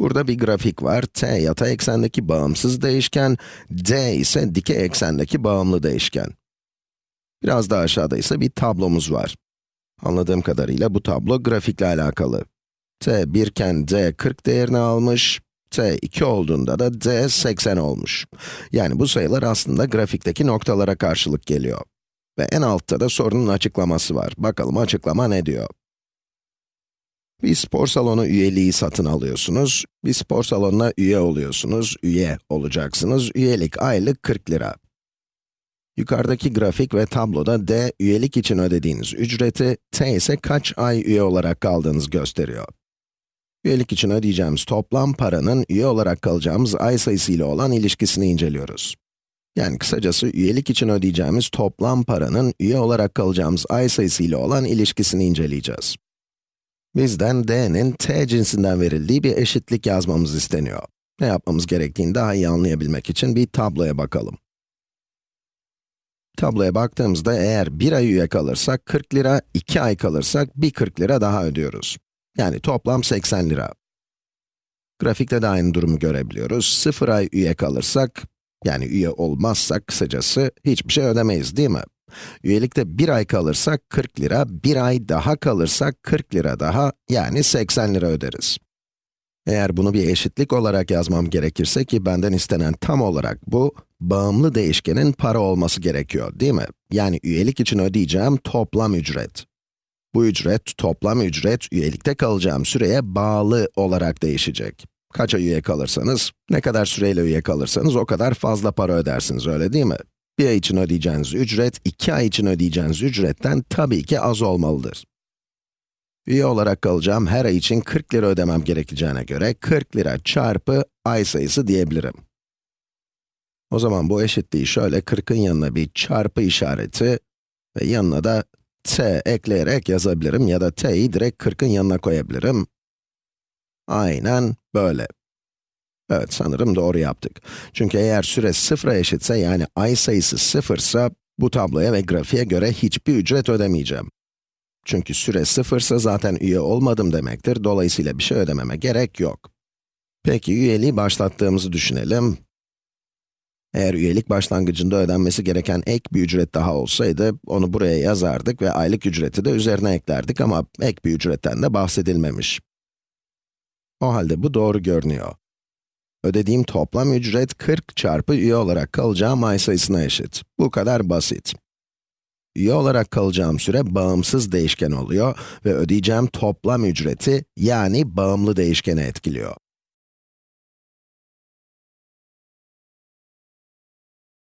Burada bir grafik var. t yatay eksendeki bağımsız değişken, d ise dikey eksendeki bağımlı değişken. Biraz daha aşağıda ise bir tablomuz var. Anladığım kadarıyla bu tablo grafikle alakalı. t 1 iken d 40 değerini almış, t 2 olduğunda da d 80 olmuş. Yani bu sayılar aslında grafikteki noktalara karşılık geliyor. Ve en altta da sorunun açıklaması var. Bakalım açıklama ne diyor? Bir spor salonu üyeliği satın alıyorsunuz. Bir spor salonuna üye oluyorsunuz, üye olacaksınız. Üyelik aylık 40 lira. Yukarıdaki grafik ve tabloda d, üyelik için ödediğiniz ücreti, t ise kaç ay üye olarak kaldığınızı gösteriyor. Üyelik için ödeyeceğimiz toplam paranın üye olarak kalacağımız ay sayısı ile olan ilişkisini inceliyoruz. Yani kısacası üyelik için ödeyeceğimiz toplam paranın üye olarak kalacağımız ay sayısı ile olan ilişkisini inceleyeceğiz. Bizden d'nin t cinsinden verildiği bir eşitlik yazmamız isteniyor. Ne yapmamız gerektiğini daha iyi anlayabilmek için bir tabloya bakalım. Tabloya baktığımızda eğer bir ay üye kalırsak 40 lira, 2 ay kalırsak bir 40 lira daha ödüyoruz. Yani toplam 80 lira. Grafikte de aynı durumu görebiliyoruz. 0 ay üye kalırsak, yani üye olmazsak kısacası hiçbir şey ödemeyiz değil mi? Üyelikte bir ay kalırsak 40 lira, bir ay daha kalırsak 40 lira daha, yani 80 lira öderiz. Eğer bunu bir eşitlik olarak yazmam gerekirse ki benden istenen tam olarak bu, bağımlı değişkenin para olması gerekiyor, değil mi? Yani üyelik için ödeyeceğim toplam ücret. Bu ücret, toplam ücret, üyelikte kalacağım süreye bağlı olarak değişecek. Kaç ay üye kalırsanız, ne kadar süreyle üye kalırsanız o kadar fazla para ödersiniz, öyle değil mi? Bir ay için ödeyeceğiniz ücret, iki ay için ödeyeceğiniz ücretten tabii ki az olmalıdır. Üye olarak kalacağım her ay için 40 lira ödemem gerekeceğine göre 40 lira çarpı ay sayısı diyebilirim. O zaman bu eşitliği şöyle 40'ın yanına bir çarpı işareti ve yanına da t ekleyerek yazabilirim ya da t'yi direkt 40'ın yanına koyabilirim. Aynen böyle. Evet, sanırım doğru yaptık. Çünkü eğer süre sıfıra eşitse, yani ay sayısı sıfırsa, bu tabloya ve grafiğe göre hiçbir ücret ödemeyeceğim. Çünkü süre sıfırsa zaten üye olmadım demektir, dolayısıyla bir şey ödememe gerek yok. Peki, üyeliği başlattığımızı düşünelim. Eğer üyelik başlangıcında ödenmesi gereken ek bir ücret daha olsaydı, onu buraya yazardık ve aylık ücreti de üzerine eklerdik ama ek bir ücretten de bahsedilmemiş. O halde bu doğru görünüyor. Ödediğim toplam ücret 40 çarpı üye olarak kalacağım ay sayısına eşit. Bu kadar basit. Üye olarak kalacağım süre bağımsız değişken oluyor ve ödeyeceğim toplam ücreti yani bağımlı değişkeni etkiliyor.